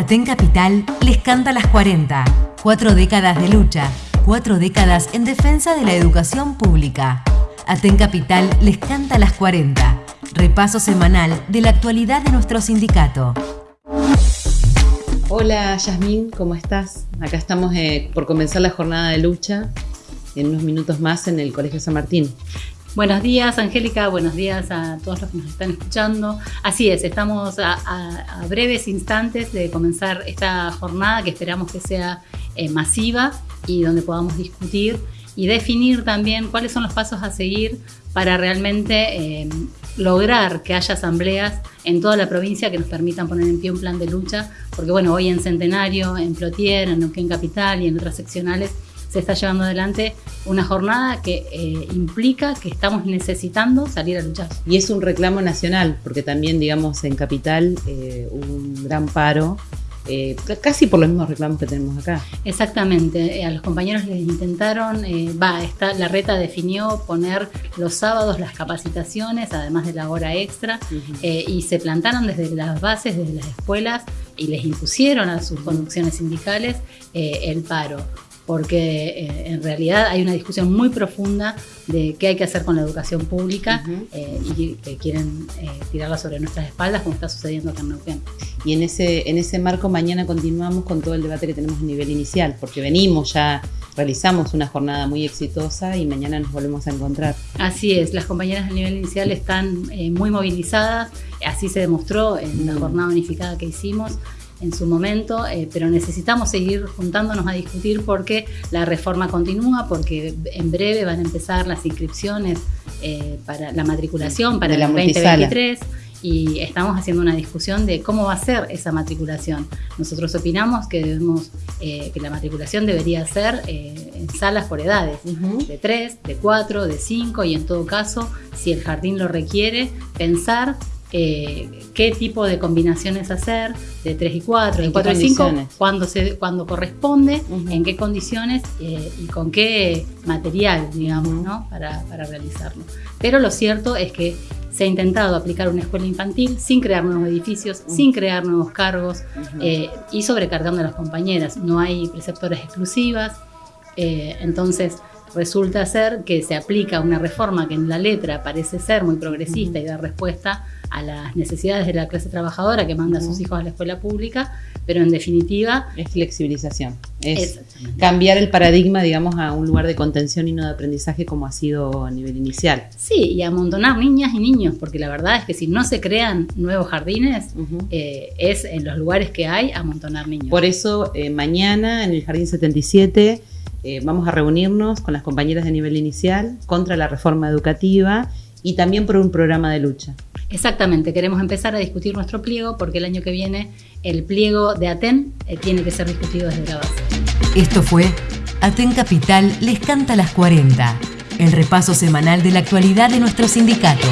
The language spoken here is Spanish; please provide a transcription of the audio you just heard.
Aten Capital les canta las 40. Cuatro décadas de lucha, cuatro décadas en defensa de la educación pública. Aten Capital les canta las 40. Repaso semanal de la actualidad de nuestro sindicato. Hola Yasmín, ¿cómo estás? Acá estamos eh, por comenzar la jornada de lucha en unos minutos más en el Colegio San Martín. Buenos días, Angélica. Buenos días a todos los que nos están escuchando. Así es, estamos a, breves instantes de comenzar esta jornada que esperamos que sea eh, masiva y donde podamos discutir y definir también cuáles son los pasos a seguir para realmente eh, lograr que haya asambleas en toda la provincia que nos permitan poner en pie un plan de lucha, porque bueno, hoy en Centenario, en Plotier, en Capital y en otras seccionales se está llevando adelante una jornada que eh, implica que estamos necesitando salir a luchar. Y es un reclamo nacional, porque también, digamos, en Capital eh, hubo un gran paro eh, casi por los mismos reclamos que tenemos acá. Exactamente, a los compañeros les intentaron, va, la reta definió poner los sábados las capacitaciones, además de la hora extra, y se plantaron desde las bases, desde las escuelas, y les impusieron a sus conducciones sindicales el paro porque eh, en realidad hay una discusión muy profunda de qué hay que hacer con la educación pública eh, y que quieren eh, tirarla sobre nuestras espaldas, como está sucediendo acá en Neuquén. Y en ese, en ese marco mañana continuamos con todo el debate que tenemos a nivel inicial, porque venimos ya realizamos una jornada muy exitosa y mañana nos volvemos a encontrar. Así es, las compañeras a nivel inicial están muy movilizadas, así se demostró en la jornada unificada que hicimos en su momento, eh, pero necesitamos seguir juntándonos a discutir porque la reforma continúa, porque en breve van a empezar las inscripciones eh, para la matriculación para el 2023 y estamos haciendo una discusión de cómo va a ser esa matriculación. Nosotros opinamos que debemos, eh, que la matriculación debería ser en salas por edades, de 3, de 4, de 5 y en todo caso, si el jardín lo requiere, pensar eh, qué tipo de combinaciones hacer, de 3 y 4, de 4 y 5, cuando, se, cuando corresponde, en qué condiciones eh, y con qué material, digamos, ¿no? para, para, realizarlo. Pero lo cierto es que se ha intentado aplicar una escuela infantil sin crear nuevos edificios, sin crear nuevos cargos eh, y sobrecargando a las compañeras. No hay preceptoras exclusivas, entonces resulta ser que se aplica una reforma que en la letra parece ser muy progresista y da respuesta a las necesidades de la clase trabajadora que manda a sus hijos a la escuela pública, pero en definitiva... Es flexibilización, es cambiar el paradigma, digamos, a un lugar de contención y no de aprendizaje como ha sido a nivel inicial. Sí, y amontonar niñas y niños, porque la verdad es que si no se crean nuevos jardines, eh, es en los lugares que hay amontonar niños. Por eso, eh, mañana en el Jardín 77 eh, vamos a reunirnos con las compañeras de nivel inicial contra la reforma educativa y también por un programa de lucha. Exactamente, queremos empezar a discutir nuestro pliego porque el año que viene el pliego de ATEN eh, tiene que ser discutido desde la base. Esto fue ATEN Capital les canta las 40, el repaso semanal de la actualidad de nuestro sindicato.